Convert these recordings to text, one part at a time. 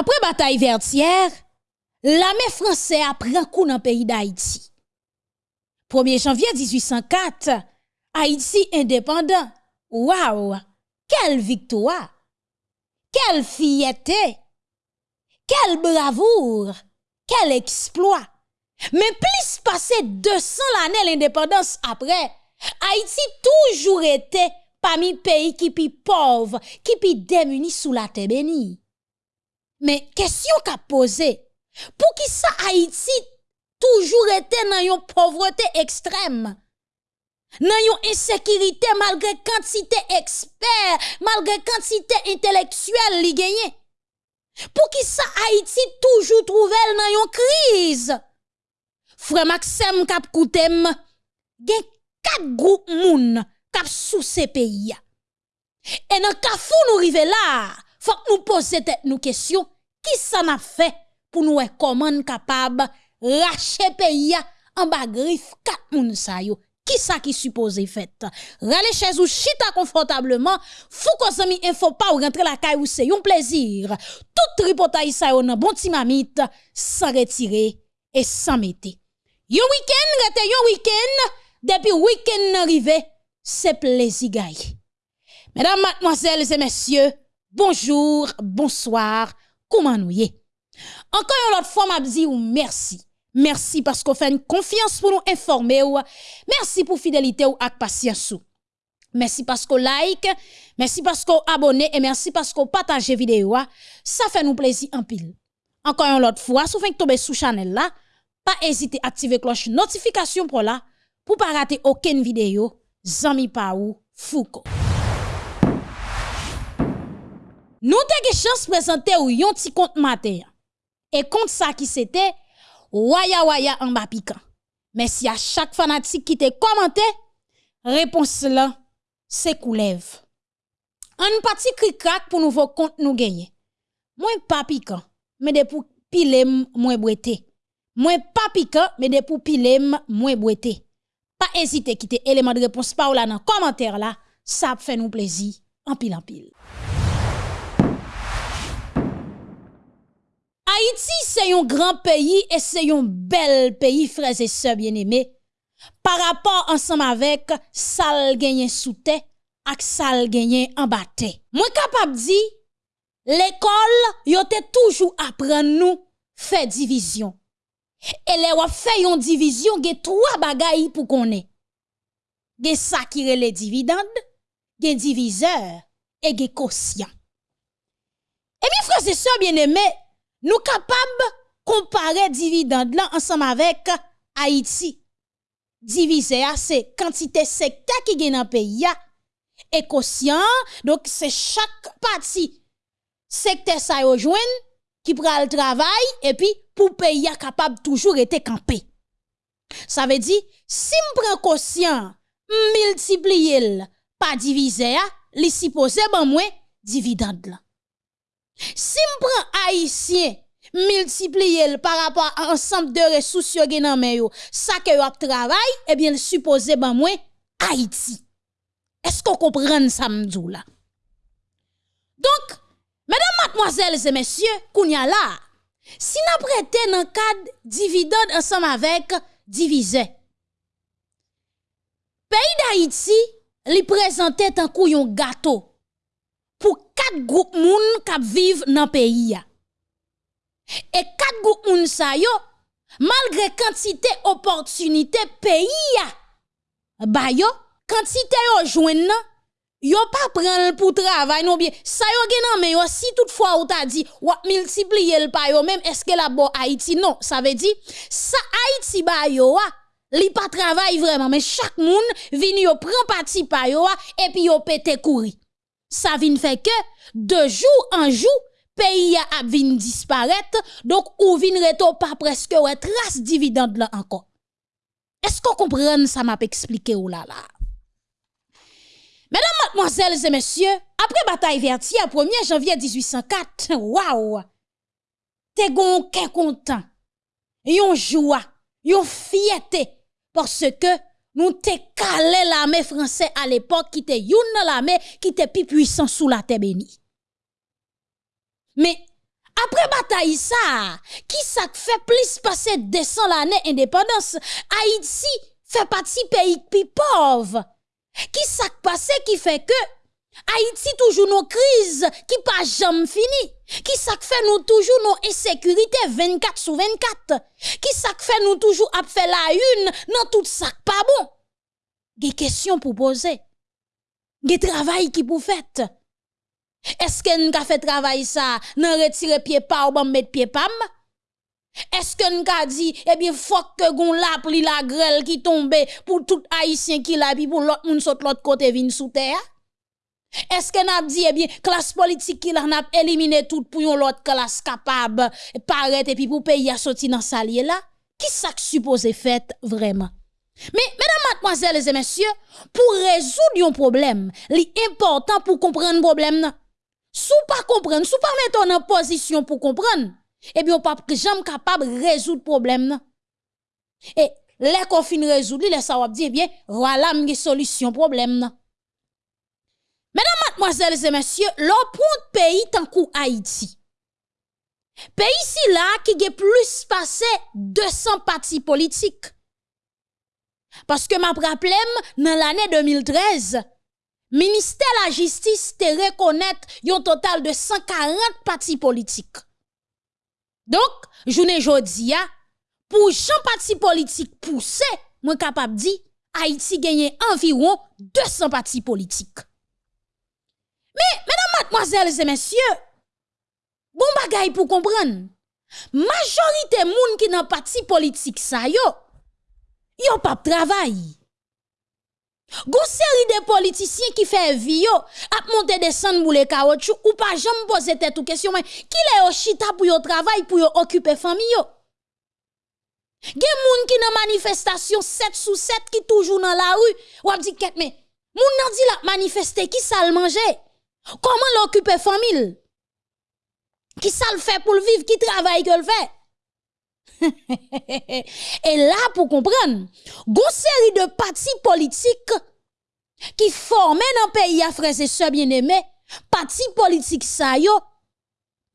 Après bataille vertière, l'armée française a pris un coup dans le pays d'Haïti. 1er janvier 1804, Haïti indépendant. Waouh! Quelle victoire! Quelle fierté! Quelle bravoure! Quel exploit! Mais plus passé 200 l'année l'indépendance après, Haïti toujours été parmi pays qui pi pauvres, qui pi démunis sous la terre bénie. Mais question qu'a posé, pour qui ça Haïti toujours été dans une pauvreté extrême? Dans une insécurité malgré quantité expert, malgré quantité intellectuelle li gagné. Pour qui ça Haïti toujours trouvé dans une crise? Frère Maxime kap koutem, gen quatre groupes moun kap sous ces pays. Et dans kafou nous rive là, faut nous poser tête nous question, qui ça n'a fait pour nous comment capable racheter pays en bas griffe quatre moun sa yo? Qui ça qui supposé fait? Rale chez ou chita confortablement, fou ko zami info pas ou rentrer la caille ou c'est un plaisir. Tout tripotaille yo nan bon ti mamite, sans retirer et sans mettre. Yon week-end, rete yon week-end, depuis week-end arrivé, c'est plaisir gay. Mesdames, mademoiselles et messieurs, bonjour, bonsoir, comment nous y Encore une autre fois, m'a dit merci. Merci parce qu'on fait une confiance pour nous informer. Merci pour fidélité ou ak patience. Merci parce qu'on like, merci parce qu'on abonne et merci parce qu'on partage vidéo. Ça fait nous plaisir en pile. Encore une fois, si vous tomber sous channel là, pas hésiter à activer cloche notification pour là pour pas rater aucune vidéo. Zami Paou Foucault. Nous avons chance de présenter yon petit compte matin. Et compte ça qui c'était Waya Waya en bas piquant. Merci à chaque fanatique qui te commenté. Réponse là, c'est coulève. Un petit cri crack pour nouveau compte nous gagner. Moins pas piquant, mais de pour moins boité. Moins pas piquant, mais de pour moins boité. Pas hésiter quitter élément de réponse par là dans commentaire là, ça fait nous plaisir en pile en pile. Haïti, c'est un grand pays et c'est un bel pays, frères et sœurs bien-aimés. Par rapport ensemble avec sal gagné sous terre ak sal gagné en bâté. Moi capable dire l'école yote toujours apprendre nous faire division. Et les fait une division, ge trois bagailles pour qu'on ait. Ge ça qui les dividendes, ge diviseur et ge quotient. Et bien frères et sœurs bien-aimés, nous capables comparer dividende là ensemble avec Haïti. Divisé c'est quantité secteur qui gagne dans pays et quotient donc c'est chaque partie secteur ça qui prend le travail et puis pour pays capable toujours être campé. Ça veut dire si me prend quotient multiplier pas divisé li supposé ban moins dividende là. Si m pran haïtien, multiplier par rapport à ensemble de ressources yo gen nan yo, ça que yo travail, eh bien supposé ben moins Haïti. Est-ce qu'on comprend ça m'dou là? Donc, mesdames, mademoiselles et messieurs, kounya là, si n'a prêté dans cadre dividende ensemble avec divisé. Pays d'Haïti li présentait un couillon gâteau pour quatre groupes moun qui vivent dans le pays. Et quatre groupes moun sa yo, malgré quantité opportunité pays ba yo, quantité yo jouen yo pas prendre pour travail non bien. Ça yo gen mais si toutefois ou t'a dit ou multiplier le pa même est-ce que la bo Haïti? Non, ça veut dire ça Haïti ba yo li pas travail vraiment mais chaque moun vini yo prend parti pa yo et puis yo pété courir ça vient fait que de jour en jour pays a vinn disparaître. Donc ou vinn reto pas presque ouais trace dividende là encore. Est-ce qu'on comprend ça m'a expliqué ou là là? Mesdames, mademoiselles et messieurs, après bataille vertière 1er janvier 1804, waouh! Te gon content, yon joie, yon fierté parce que nous te calé l'armée française à l'époque qui était youn l'armée qui était plus puissant sous la terre bénie. Mais après bataille ça, qui ça fait plus passer 200 l'année indépendance, Haïti fait partie pays plus pauvre. Qui ça passé qui fait que Haïti toujours nos crises qui pas jamais fini. Qui ça fait nous toujours nos insécurités 24 sur 24. Qui ça fait nous toujours à faire la une dans tout ça pas bon. Des questions pour poser. Des travail qui pour faire. Est-ce que nous fait travail ça, nan retirer pied pas ou mettre pied pam? Est-ce que nous avons dit, eh bien, faut que gon la pli la grêle qui tombe pour tout haïtien qui la puis pour l'autre moun saute l'autre côté vin sous terre? Eske nap di, eh ebyen, klas politik ki la nap elimine tout pou yon lot klas kapab paret epi pou peyi a soti nan salye la? Ki sak suppose fet vreman? Me, medan matmoazèles et mèsyè, pou rezoud yon problem, li important pou kompren problem nan. Sou pa kompren, sou pa meton eh nan posisyon pou kompren, ebyen, pap ki jam kapab rezoud problem nan. E, lè kon fin rezoud li, lè sa wap di, ebyen, wala mge solisyon problem nan. Mesdames, mademoiselles et messieurs, l'opon peyi tankou Haïti. Peyi si la ki ge plus pase 200 pati politik. Paske ma praplem nan l'anè 2013, Ministè la jistis te rekonèt yon total de 140 pati politik. Donk, jounen jodi ya, pou chan pati politik pousse, mwen kapap di, Haiti genye environ 200 pati politik. Mais, mesdames, mademoiselles et messieurs, bon bagay pour comprendre. Majorité moun qui dans parti politique ça yo, yo pas travail. Gon série de politiciens qui fait vie yo, ap monter descendre boule caoutchouc ou pas jamais poser tête ou question mais qui les au chita pour yo travail pour yo occuper famille yo. Gen moun ki nan manifestation 7 sou 7 ki toujou nan la rue, wap di ket men, moun nan di la manifeste ki sal manje. Comment l'occuper famille? Qui ça le fait pour le vivre, qui travaille que le fait? Et là, pour comprendre, une série de partis politiques qui forment dans le pays à frères et bien-aimés, partis politiques ça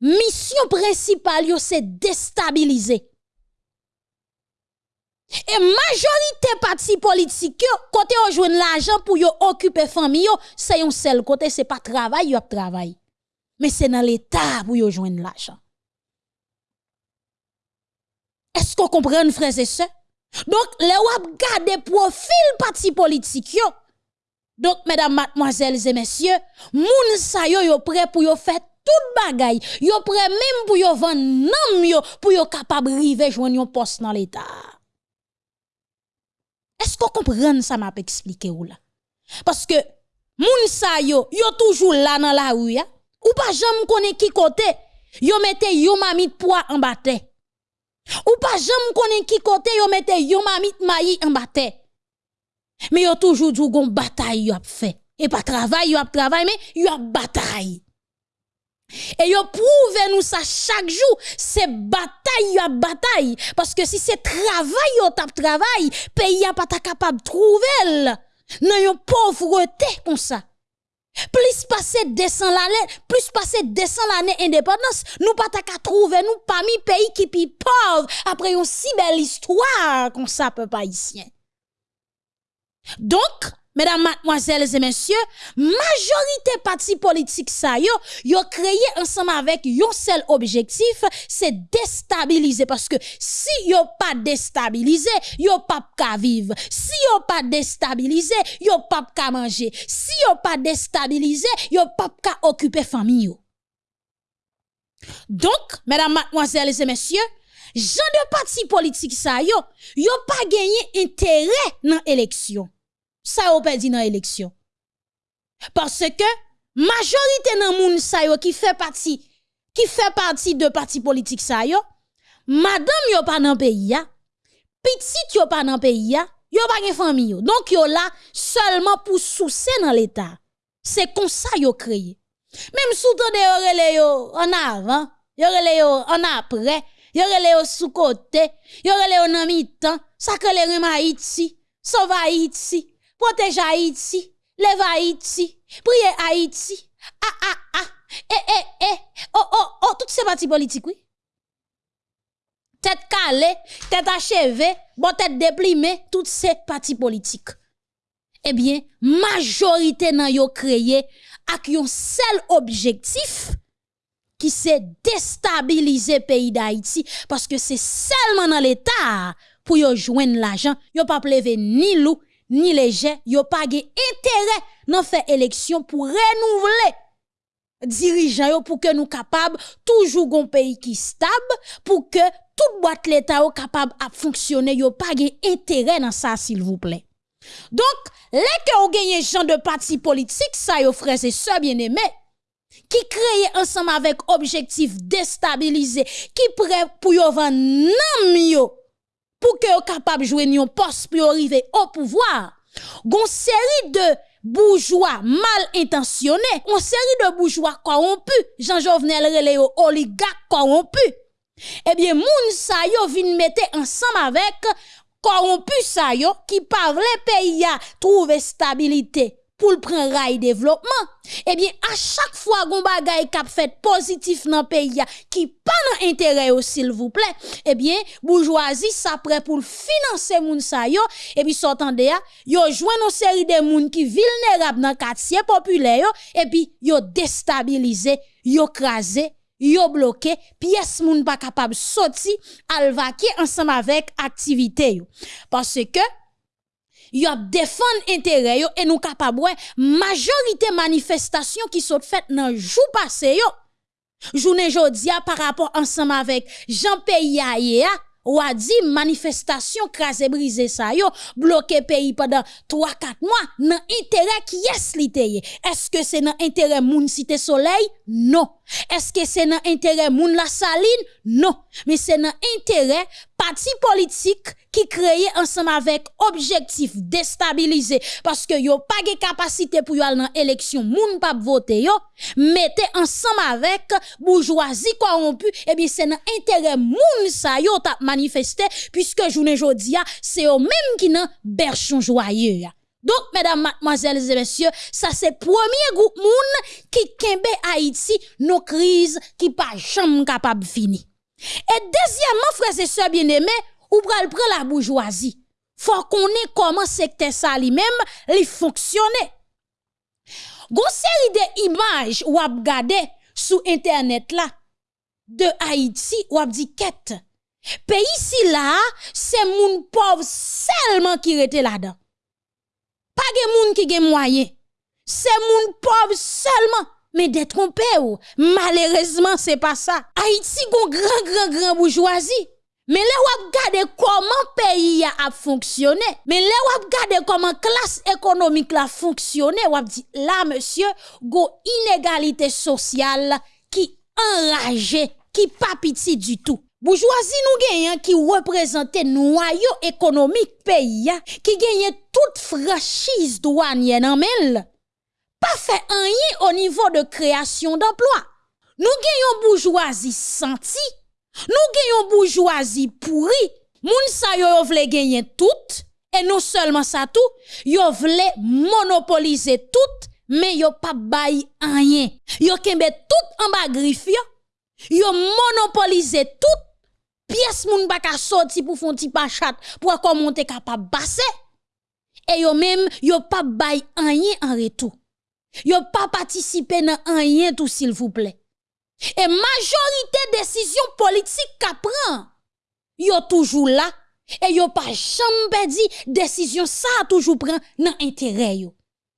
mission principale yo c'est déstabiliser. Et majorité partis politiques yo, côté on joue l'argent pour occuper famille c'est un seul côté, c'est pas travail yo travail. Mais c'est dans l'état pour yo joindre l'argent. Est-ce qu'on comprend, frères et sœurs? Donc, les wap gade profil parti politique yo. Donc, mesdames, mademoiselles et messieurs, moun sa yo yo prêt pour yo faire tout bagay. Yo prêt même pour yo vendre nam yo pour yo capable rive joindre un poste dans l'état. Est-ce qu'on comprend ça m'a expliqué ou là? Parce que moun sa yo yo toujours là dans la rue Ou pas jamais connaît qui côté. Yo mette yo mamit poids en bataille. Ou pas jamais connaît qui côté yo mette yo mamit maï en bataille. Mais yo toujours du gon bataille yo a fait. Et pas travail yo a travail mais yo a bataille. Et yo prouve nous ça chaque jour, c'est bataille a bataille parce que si c'est travail yo tap travail, pays a pas capable trouver nan yon pauvreté comme ça. Plus passer 200 l'année, plus passer 200 l'année indépendance, nous pas ta trouver nous parmi pays qui pi pauvres après une si belle histoire comme ça peuple haïtien. Donc, mesdames, mademoiselles et messieurs, majorité parti politique ça yo, yo créé ensemble avec un seul objectif, c'est déstabiliser parce que si yo pas déstabiliser, yo pas ka vivre. Si yo pas déstabiliser, yo pas ka manger. Si yo pas déstabiliser, yo pas ka occuper famille. Donc, mesdames, mademoiselles et messieurs, gens de parti politique ça yo, yo pas gagné intérêt dans l'élection ça a perdu dans l'élection. Parce que majorité dans moun sa yo qui fait partie qui fait partie de parti politique sa yo, madame yo pas dans pays ya, petit yo pas dans pays ya, yo pas gen famille yo. Donc yo là seulement pour soucier dans l'état. C'est comme ça yo créé. Même sous de yo rele en avant, yo rele en après, yo rele sous côté, yo rele yo nan mi-temps, ça que les Haïti, sauve Haïti. Protège Haïti, lève Haïti, priez Haïti. Ah ah ah, Eh, eh, eh, oh, oh, oh, toutes ces partis politiques, oui. Tête calée, tête achevée, bon tête déplimée, toutes ces partis politiques. Eh bien, majorité nan yo créé ak yon seul objectif qui c'est déstabiliser pays d'Haïti parce que c'est seulement dans l'état pour yo joindre l'argent, yo pas plever ni loup ni léger, yo pas intérêt dans faire élection pour renouveler dirigeants pour que nous capables toujours un pays qui stable pour que toute boîte l'état yo capable à fonctionner yo pas intérêt dans ça s'il vous plaît. Donc les que vous gagnez gens de parti politique ça yo frères et sœurs bien-aimés qui créent ensemble avec objectif déstabiliser qui prêt pour yo vendre yo pour que yo capable jouer un poste pour arriver au pouvoir. Gon série de bourgeois mal intentionnés, une série de bourgeois corrompus, Jean Jovenel relé oligarques corrompus. Eh bien, moun sa yo vin mette ensemble avec corrompus sa yo qui pa vle pays a trouver stabilité pour le prendre rail développement. Eh bien, à chaque fois qu'on bagay kap fait positif dans pays qui pas dans intérêt s'il vous plaît, eh bien, bourgeoisie s'apprête pour financer moun sa yo, eh et puis s'entendez ya, yo joint une série de moun qui vulnérable dans quartier populaire yo, eh et puis yo déstabilisé, yo crasé, yo bloqué, pièce moun pas capable sorti, al ensemble avec activité yo. Parce que yo ap defan entere yo, e nou kapabwe majorite manifestasyon ki sot fèt nan jou pase yo. Jounen jodia par rapport ansama vek jan peyi a ye a, ou a di manifestasyon krasè brise sa yo, bloke peyi padan 3-4 mwa, nan interè ki yes li teye. Eske se nan interè moun site soley? Non. Eske se nan interè moun la saline? Non. Me se nan interè parti politique qui créé ensemble avec objectif déstabiliser parce que yo pas de capacité pour aller dans élection moun pas voter yo mettez ensemble avec bourgeoisie corrompue et bien c'est dans intérêt moun ça yo t'a manifesté puisque journée jodia c'est eux même qui nan berchon joyeux donc, mesdames, mademoiselles et messieurs, ça c'est premier groupe moun qui kembe Haïti, nos crises qui pas jamais capable fini. Et deuxièmement, frères et sœurs bien-aimés, ou pral la bourgeoisie. Faut qu'on ait comment secteur ça lui-même, li fonctionner. Gon série de images ou ap gade sur internet là de Haïti ou ap dit quête. Pays si là, c'est moun pauvre seulement qui rete là-dedans. Pas de moun qui gen moyen. C'est moun pauvre seulement mais détrompé ou. Malheureusement, c'est pas ça. Haïti gon grand grand grand bourgeoisie. Mais là, on regarde comment pays a fonctionné. Mais là, on regarde comment classe économique a fonctionné. On dit, là, monsieur, go inégalité sociale qui enrage, qui pas du tout. Bourgeoisie nous gagnons qui représente noyau économique pays, qui gagne toute franchise douanière en Pas fait rien au niveau de création d'emplois. Nous gagnons bourgeoisie senti nous gagnons bourgeoisie pourri. Moun sa yo, yo vle tout. Et non seulement ça tout, yo vle monopoliser tout, mais yo pas bay rien. Yo kembe tout en bas griffe yo. Yo monopoliser tout. Pièce moun baka sorti pour font ti pachat pour monter capable basser. Et yo même yo pas bay rien en retour. Yo pas participer dans rien tout s'il vous plaît. Et majorité décision politique qu'a prend, yo toujours là et yo pas jamais dit décision ça toujours prend dans intérêt yo.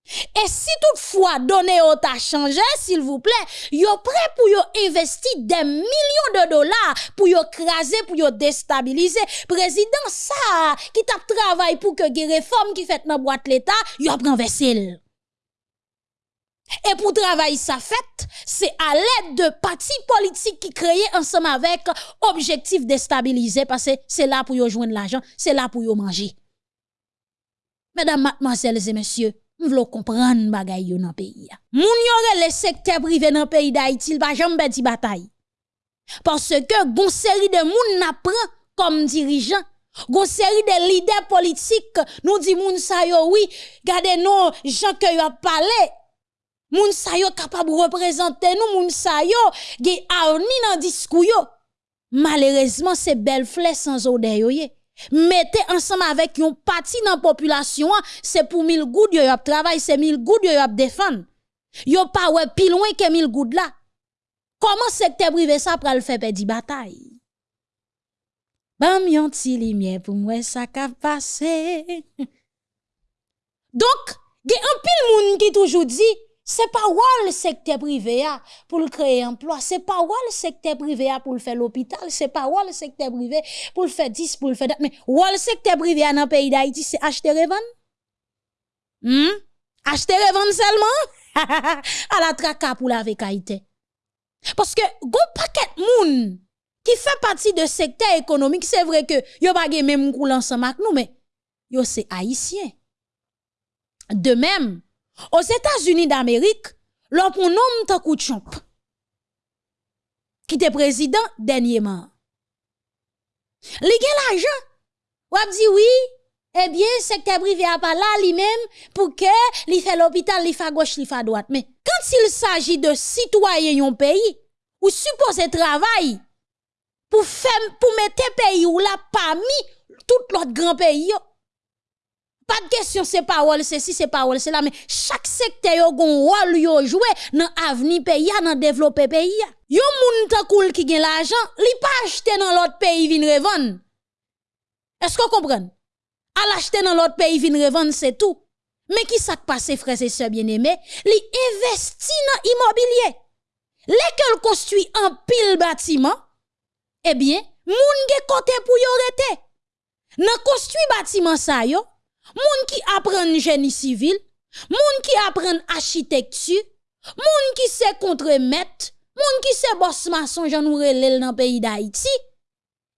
Et si toutefois donné au ta changé, s'il vous plaît, yo prêt pour yo investir des millions de dollars pour yo craser, pour yo déstabiliser. Président ça, qui t'a travaillé pour que les réformes qui fait dans boîte l'État, yo prend vaisselle. Et pour travailler ça fait, c'est à l'aide de partis politiques qui créent ensemble avec objectif de stabiliser parce que c'est là pour y joindre l'argent, c'est là pour y manger. Mesdames, mademoiselles et messieurs, nous voulons comprendre bagay yo dans pays. Moun yore le secteur privé dans pays d'Haïti, il va jamais di bataille. Parce que gon série de moun n'apprend comme dirigeant Gon série de leaders politiques nous dit moun sa yo oui, gardez nous gens que yo parlé Moun sa yo capable représenter nous, moun sa yo ge ni dans discours yo. Malheureusement, c'est belle flèche sans odeur. Mettez ensemble avec yon parti dans la population, c'est pour mille gouttes yo yop travail, c'est mille gouttes yo yop défendre. Yo pas ouais plus loin que mille gouttes là. Comment secteur privé ça pral faire perdre bataille? Bam yon ti lumière pour moi ça ka passé. Donc, ge un pile moun qui toujours dit c'est pas le secteur privé pour créer emploi, c'est pas le secteur privé pour faire l'hôpital, c'est pas le secteur privé pour faire 10 pour faire mais le secteur privé dans le pays d'Haïti c'est acheter revendre. Hmm? Acheter revendre seulement? À la traka pour la vécaïté. Parce que gon paquet moun qui fait partie de secteur économique, c'est vrai que yo pas même coule ensemble avec nous mais yo c'est haïtien. De même, aux États-Unis d'Amérique, l'on nomme Takou Trump, qui était président dernièrement. Li gen l'argent. Ou dit oui, eh bien, secteur privé a pas là lui-même pour que fait l'hôpital, li fait gauche, li fait droite. Mais quand il s'agit de citoyens yon pays, ou supposé travail pour faire, pour mettre pays ou là parmi tout l'autre grand pays, pas de question, c'est parole, c'est si, c'est parole, c'est là, mais chaque secteur yo gon rôle yo joué dans avenir pays, dans développer pays. Yo moun ta cool qui gen l'argent, li pas acheter dans l'autre pays vin revendre. Est-ce que vous comprenez? À l'acheter dans l'autre pays vin revendre, c'est tout. Mais qui s'est passé, frères et sœurs bien-aimés? Li investi dans immobilier. Lesquels construit un pile bâtiment, eh bien, moun ge côté pour yo rete. Nan construit bâtiment sa yo, moun ki apren geni sivil, moun ki apren architektu, moun ki se kontremet, moun ki se bos mason jan ou relel nan peyi da iti,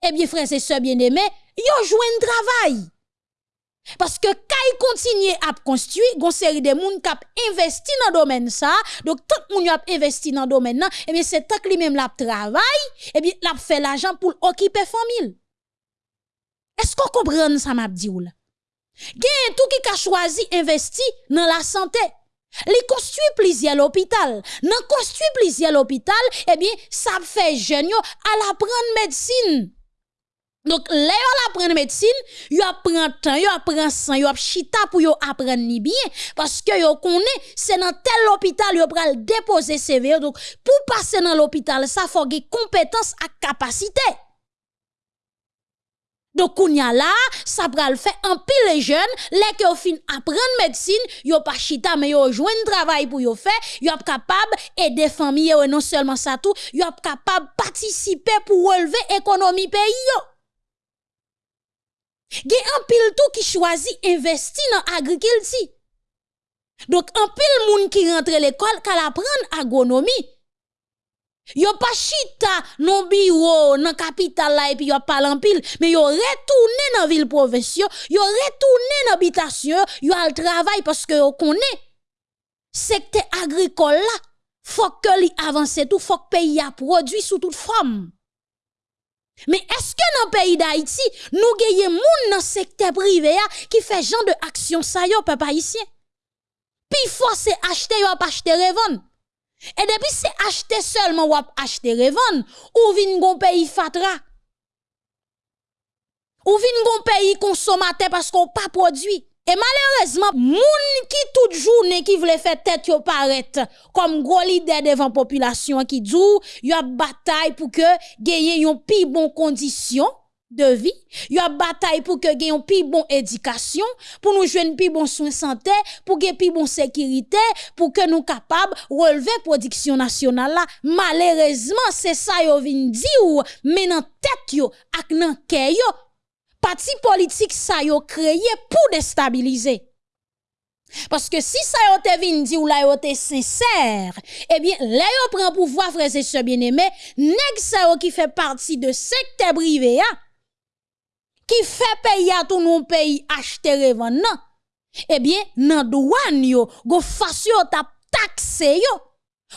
ebye frese se bieneme, yo jwen travay. Paske kay kontinye ap konstwi, gon seri de moun kap investi nan domen sa, dok tout moun yo ap investi nan domen nan, eh ebyen se tak li menm lap travay, ebyen eh lap fe l'ajan pou l'okipe famil. Esko kompren sa map di ou la? Gen tout qui a choisi investi dans la santé. Li construit plusieurs l'hôpital. Nan construit plusieurs l'hôpital, eh bien, ça fait jeune à la prendre médecine. Donc, là, yo apprendre médecine, yo apprend temps, yo apprend sang, yo chita pour yo apprendre ni bien. Parce que yo connaît, c'est dans tel hôpital yo pral déposer CV. Donc, pour passer dans l'hôpital, ça faut des compétences à capacité. Donc, kounya là, ça pral fait un pile les jeunes, les qui fin apprendre médecine, yo pas chita, mais yo jouen travail pour yo faire, yo capable aider famille, et non seulement ça tout, yo capable participer pour relever l'économie pays yo. Gen un pile tout qui choisit investir dans agriculture. Donc, un pile moun qui rentre l'école, qu'à apprendre agronomie. Yo pas chita non bureau dans capitale là et puis yo pas en pile mais yo retourné dans ville province yo retourné dans habitation yo al travail parce que yo connaît secteur agricole là faut que li avance tout faut que pays a produit sous toute forme mais est-ce que dans le pays d'Haïti, nous gagnons moun dans secteur privé qui fait genre de action ça yo papa haïtien? Puis faut c'est acheter yo pas acheter revendre. E depi se achete selman wap achete revan, ou vin goun peyi fatra. Ou vin goun peyi konsomate pasko pa prodwi. E malerezman, moun ki tout jounen ki vle fè tèt yo paret kom gwo lide devan populasyon ki djou, yo ap batay pou ke geye yon pi bon kondisyon de vie, y a bataille pour que une plus bon éducation, pour nous jouer plus bon soin santé, pour gagner plus bon sécurité, pour que nous capables relever production nationale là. Malheureusement, c'est ça yo vin di ou mais dans tête yo ak nan yo parti politique ça yo créé pour déstabiliser. Parce que si ça yo te vin di ou la yo te sincère, eh bien, là yo prend pouvoir frère et sœurs bien-aimés, nèg ça yo qui fait partie de secteur privé, hein, qui fait payer à tout nos pays acheter revendre eh bien nan douane yo go fasyo tap taxe yo.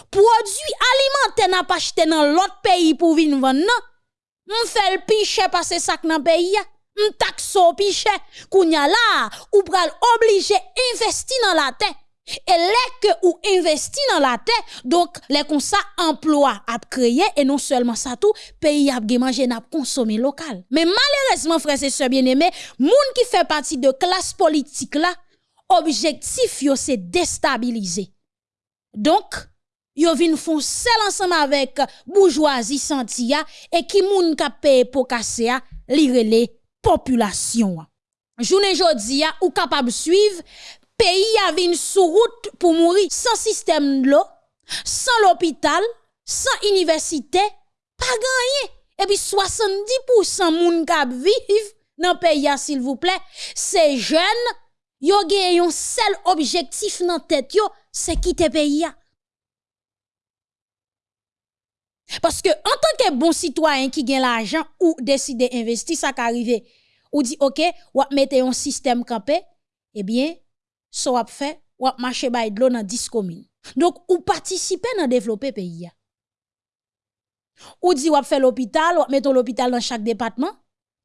Produit alimentaire n'a pas acheté dans l'autre pays pour venir vendre non? On fait le piche passer sac dans pays on taxe au kounya là ou pral obligé investir dans la terre E lè ke ou investi nan la te, donk lè kon sa emplwa ap kreye, e non selman sa tou, peyi ap ge manje nap konsome lokal. Men malerezman frese se bieneme, moun ki fe pati de klas politik la, objektif yo se destabilize. Donk, yo vin foun sel ansam avèk bourgeoisie santiya, e ki moun ka peye pou kase ya, li rele populasyon. Jounen jodi ya, ou kapab suiv, pays a une sous route pour mourir sans système de l'eau, sans l'hôpital, sans université, pas gagné. Et puis 70% moun kap vivent dans le pays s'il vous plaît, ces jeunes yo gen un seul objectif dans tête c'est quitter pays Parce que en tant que bon citoyen qui gagne l'argent ou décide d'investir, ça qu'arrive, ou dit OK, ou mettez un système campé, eh bien, so ap fait ou ap de l'eau dans 10 communes. Donc ou participer dans développer pays Ou dit ou ap fait l'hôpital, ou mettre l'hôpital dans chaque département,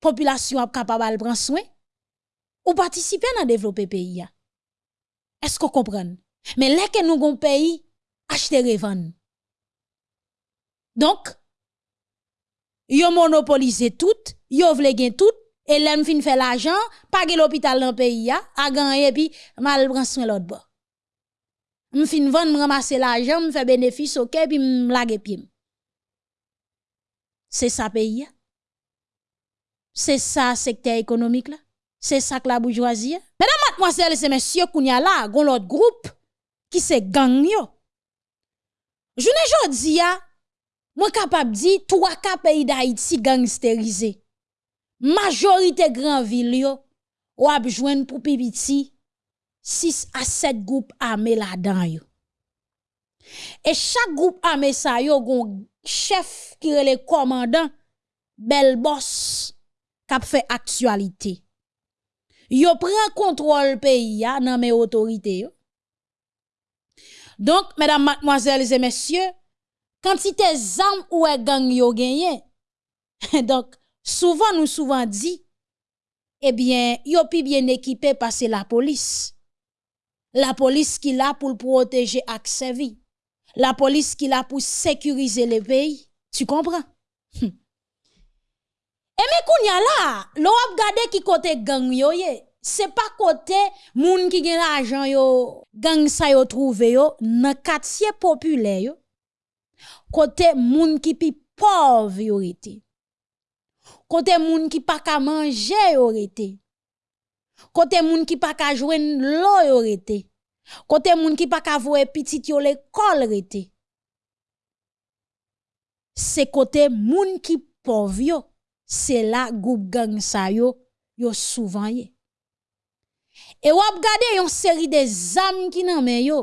population ap capable prendre soin. Ou participer dans développer pays Est-ce qu'on comprend? Mais là que nous gon pays acheter revendre. Donc yo monopoliser tout, yo vle gen tout et l'aime fin fait l'argent, pas l'hôpital dans le pays, a gagné, puis mal prend soin l'autre bord. fin vendre, ramasser l'argent, me fait bénéfice, ok, puis me lage pied. C'est ça pays. C'est ça secteur économique là. C'est ça que la bourgeoisie. Mesdames, mademoiselles et messieurs, là, gon l'autre groupe qui se gang yo. Je ne jodi ya, moi capable di trois cas pays d'Haïti gangsterisé majorité grand ville yo, ou ap jwen pou pipiti, 6 a 7 group armé la dan yo. E chak group armé sa yo gon chef ki rele komandan, bel boss kap fe aktualite. Yo pren kontrol peyi ya nan me otorite yo. Donk, medan matmoazèles et mèsyè, kantite zanm ou e gang yo genye, donk, souvent nous souvent dit, eh bien, yo pi bien équipé parce la police. La police qui là pour protéger accès vie. La police qui là pour sécuriser le pays. Tu comprends? Hum. Et mais kounya là, l'on a gade qui côté gang yo ye. C'est pas côté moun qui gen l'argent yo, gang sa yo trouve yo, nan quartier populaire yo. Côté moun qui pi pauvre yo Kote moun ki pa ka manje yo rete. Kote moun ki pa ka jwen lo yo rete. Kote moun ki pa ka voe pitit yo l'ekol rete. Se kote moun ki pov yo, se la goup gang sa yo, yo souvan ye. E wap gade yon seri de zam ki nan men yo.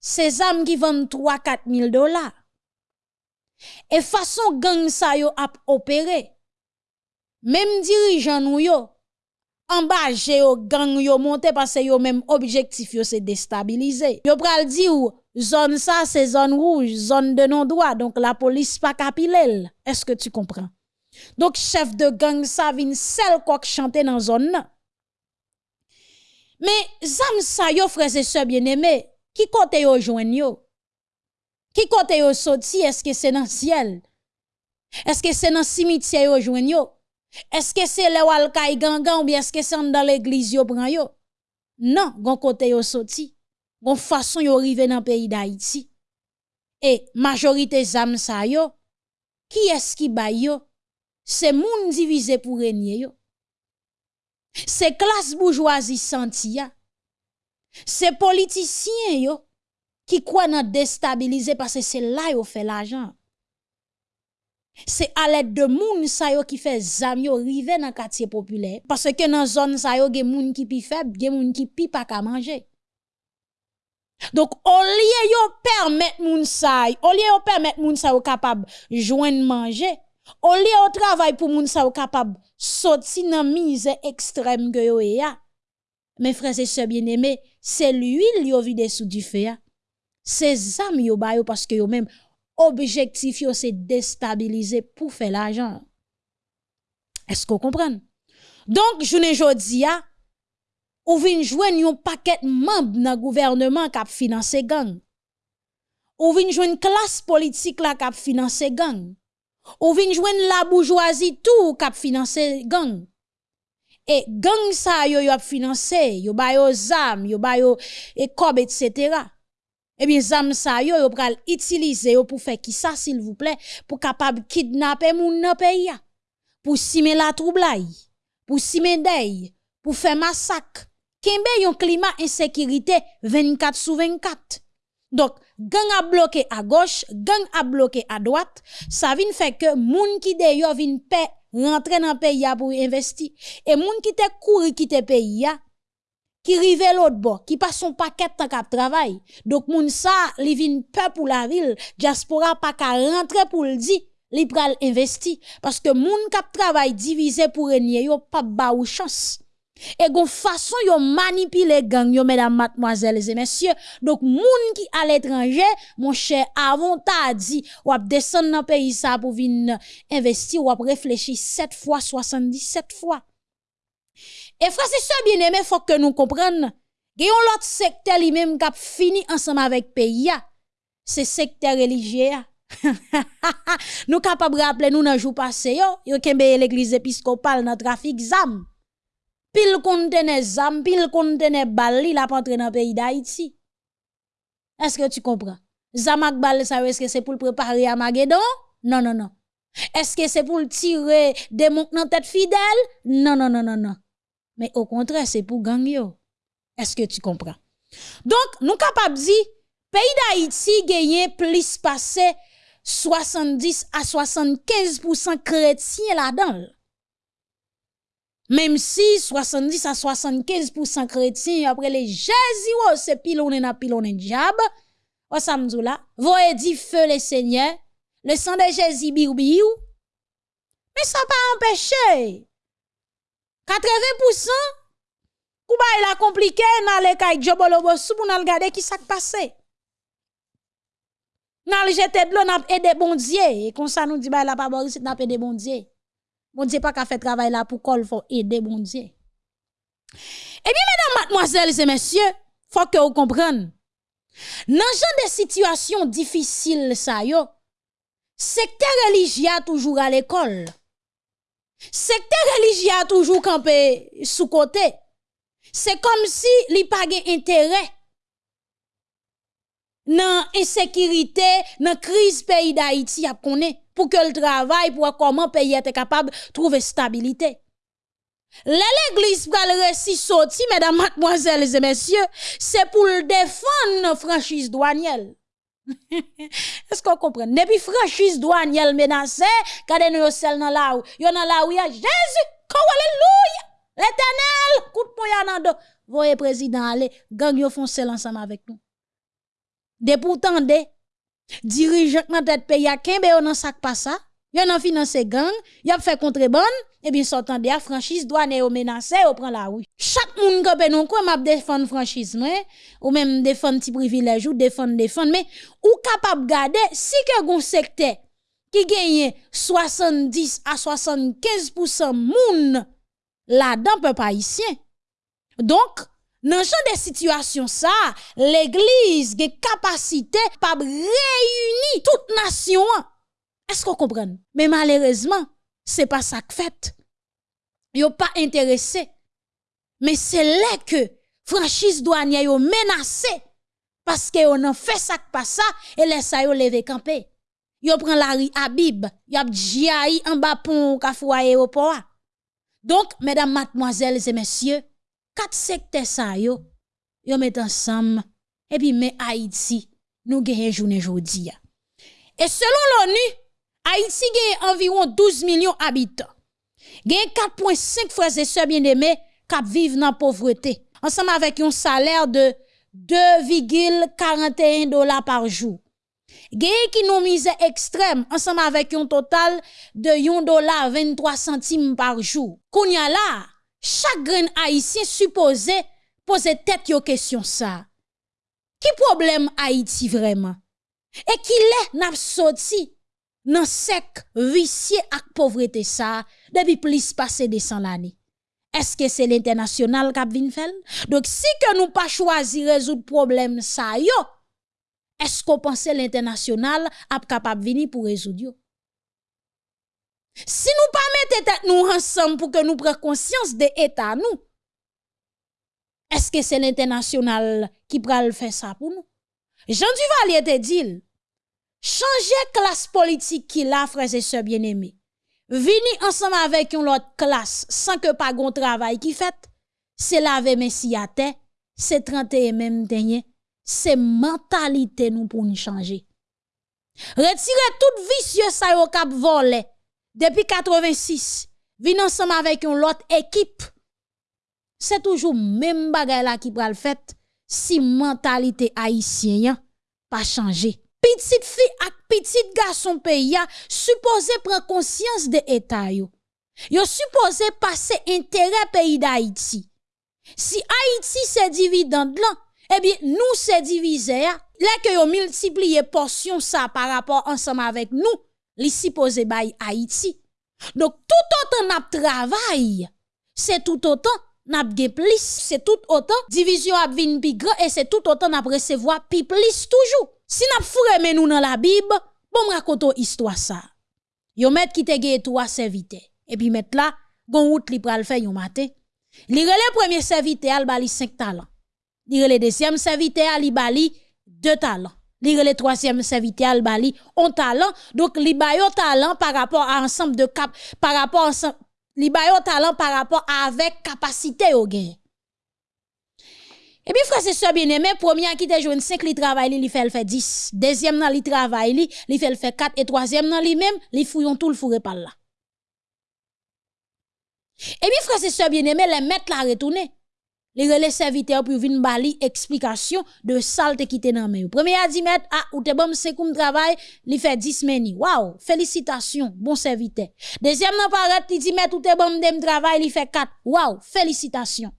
Se zam ki vend 3-4 mil dola. E fason gang sa yo ap opere, Mem dirijan nou yo, ambaje yo, gang yo monte pase yo menm objektif yo se destabilize. Yo pral di ou, zon sa se zon rouge, zon de non doa, donk la polis pa kapilel. Eske tu kompran? Donk chef de gang sa vin sel kwa k chante nan zon nan. Me zam sa yo freze se bieneme, ki kote yo jwen yo? Ki kote yo soti, eske se nan siel? Eske se nan simitye yo jwen yo? Eske se le wal kay gangan ou bi eske se an dan l'eglis yo pran yo? Nan, gon kote yo soti, gon fason yo rive nan peyi da iti. E, majorite zam sa yo, ki eski bay yo, se moun divize pou renyen yo. Se klas boujwazi santi ya, se politisyen yo, ki kwa nan destabilize pase se la yo fe la jan. À l'aide de moun sa yo qui fait zam yo rive dans quartier populaire. Parce que dans zone sa yo gen moun qui pi faible gen moun qui pi pas ka manger. Donc au lieu yo permettre moun sa au lieu yo permettre moun sa yo capable joindre manger au lieu yo travail pour moun sa yo capable sortir dans mise extrême que yo ya mes frères et sœurs bien-aimés c'est l'huile yo vide sous du feu c'est zam yo ba yo parce que yo même objektif yo se destabilize pou fe l'ajan. Esko kompren? Donk, jounen jodi ya, ou vin jwen yon paket mamb nan gouvernement kap finanse gang. Ou vin jwen klas politik la kap finanse gang. Ou vin jwen la bourgeoisie tou kap finanse gang. E gang sa yo yo ap finanse, yo bayo zam, yo bayo ekob, et cetera. Eh bien zam sa yo yo pral yo pour faire qui ça s'il vous plaît pour capable kidnapper moun nan pays pour simer la troublai, pour simer dey, pour faire massacre kembe yon climat insécurité 24 sur 24. Donc, gang a bloqué à gauche, gang a bloqué à droite, ça vient faire que moun qui de yo vin rentrer dans pays pour investir et moun qui te couru quitter pays qui rive l'autre bord, qui passe son paquet tant qu'à travail. Donc moun ça, li vin peur pour la ville, diaspora pas qu'à rentrer pour le dire, li pral investi parce que moun kap travail divisé pour régner yo pas ba ou chance. Et gon façon yo manipule gang yo mesdames mademoiselles et messieurs. Donc moun qui à l'étranger, mon cher avant t'a dit ou ap descendre dans pays ça pour venir investir ou ap réfléchir 7 fois 77 fois. Et frère c'est ça bien aimé faut que nous comprenions gen l'autre secteur lui même qui fini ensemble avec pays c'est secteur religieux nous capable rappeler nous dans jour passé yo yo kembe l'église épiscopale dans trafic zam pile contene zam, pile contene bal, il a pas entré dans pays d'Haïti. Est-ce que tu comprends? Zamak bal, ça est-ce que c'est pour préparer à? Non, non, non. Est-ce que c'est pour tirer des monts dans tête fidèle? Non, non, non, non, non. Mais au contraire, c'est pour gang Est-ce que tu comprends? Donc, nous capables dire, pays d'Haïti gagne plus passé 70 à 75% chrétiens là-dedans. Même si 70 à 75% chrétiens, après les Jésus, oh, c'est pilonné na pilonné diable, oh, samedi là, voyez dit feu le Seigneur, le sang de Jésus biou biou. Mais ça pas empêché. 80%, Kouba il a compliqué, dans les kay Djobolobo sou pour regarder qui ça passé. Nan le jeté de l'eau, n'a aidé bon Dieu. Et comme ça nous dit, bah, la pas Boris, n'a aidé bon Dieu. Bon Dieu pas qu'à faire travail là pour qu'il faut aider bon. Eh bien, mesdames, mademoiselles et messieurs, faut que vous compreniez. Dans genre de situation difficile ça yo, secteur religieux toujours à l'école. Secteur religieux a toujours campé sous côté. C'est comme si li pas intérêt dans insécurité, dans crise pays d'Haïti a connaît pour que le travail pour comment pays est capable de trouver stabilité. L'église le récit sorti, mesdames, mademoiselles et messieurs, c'est pour défendre la franchise douanielle. Est-ce qu'on comprend? Depuis franchise douanielle menacée, quand nous sommes dans la rue, yon dans la rue, Jésus, alléluia, l'éternel, coup de poing dans Voyez président aller, gang yo font seul ensemble avec nous. De pourtant, de dirigeant dans tête pays a kembe nan sak pas ça Yon nan finance gang, yon fait contrebande, et eh bien sortant de la franchise, douane et menacé, ou prend la rue. Chaque moun kope non quoi m'a défendre franchise, mais, ou même défendre petit privilège, ou défendre, défendre, mais, ou capable garder, si que gon secteur, qui gagne 70 à 75% moun, là-dedans, peu pas ici. Donc, dans ce de situation ça, l'église a capacité pour réunir toute nation. Est-ce qu'on comprend? Mais malheureusement, c'est pas ça que fait. Yo pas intéressé. Mais c'est là que franchise douanière yo menacé parce que on a fait ça pas ça et laisse ça yo lever camper. Yo prend la rue Habib, yo a en bas pont ka aéroport. Donc mesdames, mademoiselles et messieurs, quatre secteurs ça yo, yo met ensemble et puis mais Haïti nous gagne journée jodi. Et selon l'ONU, Haïti gagne environ 12 millions d'habitants. Gagne 4.5 frères et sœurs bien-aimés qui vivent dans la pauvreté. Ensemble avec un salaire de 2,41 dollars par jour. Gagne qui nous mise extrême ensemble avec un total de 1 dollar 23 centimes par jour. Kounya là, chaque grain haïtien supposé poser tête aux question ça. Qui problème Haïti vraiment? Et qui l'est n'a sorti nan sek visye ak povrete sa, debi plis pase de san lani. Eske se l'internasyonal kap vin fel? Dok si ke nou pa chwazi rezout problem sa yo, esko panse l'internasyonal ap kap ap vini pou rezout yo? Si nou pa mette tet nou ansam pou ke nou pre konsyans de etan nou, eske se l'internasyonal ki pral fe sa pou nou? Jean Duvalier te dil, Chanje klas politik ki la freze se bieneme. Vini ansama avek yon lot klas san ke pa gon travay ki fet. Se lave mesi ate, se trante e menm tenye, se mentalite nou pou ni chanje. Retire tout visye sa yo kap vole. Depi 86, vini ansama avek yon lot ekip. Se toujou menm bagay la ki pral fet si mentalite haisyen pa chanje. Petite fille ak petit garçon pays supposé prendre conscience de état yo. Yo supposé passer intérêt pays d'Haïti. Si Haïti c'est dividende là, eh bien nous c'est divisé là que yo multiplié portion ça par rapport ensemble avec nous, li supposé bay Haïti. Donc tout autant n'a travail, c'est tout autant n'a plus, c'est tout autant division a vinn plus grand et c'est tout autant n'a recevoir plus toujours. Si n'a fouré men nous dans la Bible, bon raconto histoire ça. Yo met qui te ge toi serviteur. Et puis met là, gon route li pral faire yon matin. Li rele premier serviteur al bali 5 talents. Li rele deuxième serviteur al bali 2 talents. Li rele troisième serviteur al bali 1 talent. Donc li bayo talent par rapport à ensemble de cap par rapport ensemble li bayo talent par rapport avec capacité au gain. Et puis, frère, c'est ça bien aimé. Premier qui te joue 5, li travail, li, fait le fait 10. Deuxième, nan, li travail, li, li fait le fait 4. Et troisième, li même, li fouillon tout le fourré par là. Et puis, frère, c'est ça bien aimé, les mettre la retourner. Les relais serviteurs pour venir bali explication de salte qui te nan men. Premier a dit mettre, ah, ou te bon c'est comme travail, li fait 10 meni. Wow, félicitations, bon serviteur. Deuxième nan paraît, li dit mettre ou te bon dem travail, li fait 4. Wow, félicitations.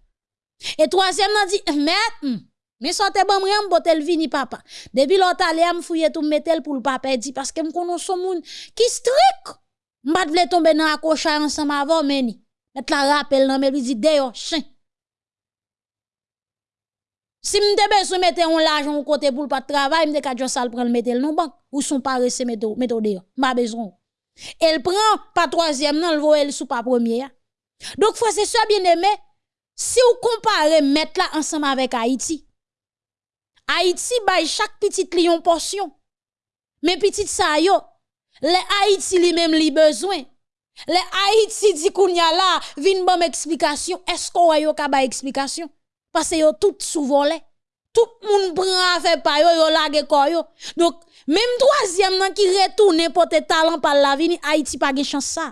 Et troisième nan dit, mais, mais sortez bon rien, botel vini papa. Depuis l'autre allé, me fouiller tout metel pour le papa dit parce que m'konno son moun qui strict. M'bat vle tomber dans accrochage ensemble avant meni. Met la rappel nan me lui dit d'ailleurs chien. Si m'te besoin mettre un l'argent au côté pour pas de travail, m'te ka sal prendre metel non banque ou son paré se mettre mettre d'ailleurs. M'a besoin. Elle prend pas troisième nan le voye sous pas premier. Donc frère c'est ça bien aimé Si ou kompare met la ansama vek Haiti, Haiti bay chak pitit li yon porsyon. Men pitit sa yo, le Haiti li mem li bezwen. Le Haiti di koun ya la, vin bom eksplikasyon, esko wè yo ka bay eksplikasyon? Pase yo tout sou volè. Tout moun pran avè pa yo, yo lage ko yo. Dok, menm troasyem nan ki retoune pote talan pal la vini, Haiti pa ge chans sa.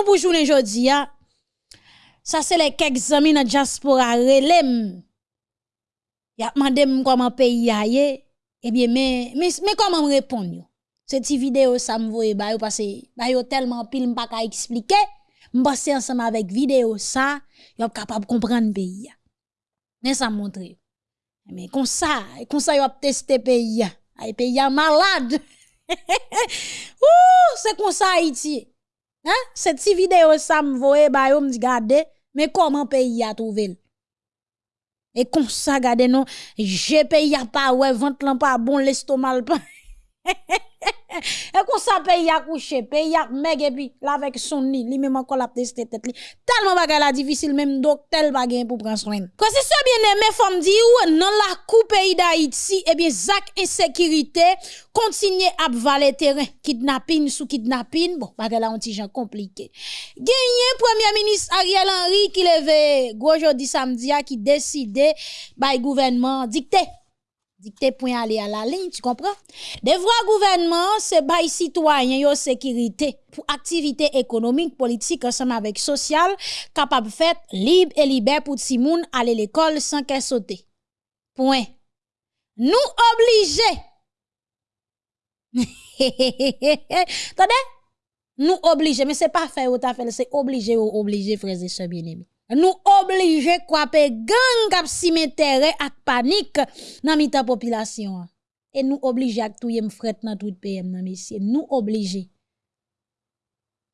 nous pour journée aujourd'hui. Ça, c'est les quelques amis dans diaspora relem. Ya demandé comment pays aille. Eh bien, mais, mais, mais comment me répondre? Cette vidéo, ça me voye, bah, parce que, bah, yo tellement pile, m'pas qu'à expliquer. M'passe ensemble avec vidéo, ça, yo capable comprendre pays. Mais ça montre. Mais comme ça, comme ça, yo a testé pays. Ay, pays malade. Ouh, c'est comme ça Haïti. Hein? Se ti videyo sa m voye ba yo m di gade, me koman peyi a touvel? E kon sa gade nou, je peyi a pa we, vant lan pa bon, l'estomal pa. et qu'on ça paye à coucher, paye à meg et puis là avec son nid, lui même encore la tester tête li. Tellement bagay la difficile même docteur bagay pour prendre soin. Quand c'est ça bien aimé femme dit ou dans la coupe pays d'Haïti, eh bien Zak insécurité continue à valer terrain, kidnapping sous kidnapping, bon bagay là un petit compliqué. Gagné premier ministre Ariel Henry qui levé gros jeudi samedi qui décidé by gouvernement dicté point aller à la ligne, tu comprends? Devoir gouvernement, c'est bail citoyen yo sécurité pour activité économique, politique ensemble avec social, capable fait libre et libre pour Timoun aller l'école sans qu'elle saute. Point. Nous obligés. Attendez? Nous obligés, mais c'est pas faire ou fait, c'est obligé ou obligé, frères et bien-aimés nous obliger kwape gang kap cimetière ak panique dans mita population. Et nous obliger ak touye fret dans tout PM nan monsieur nous obliger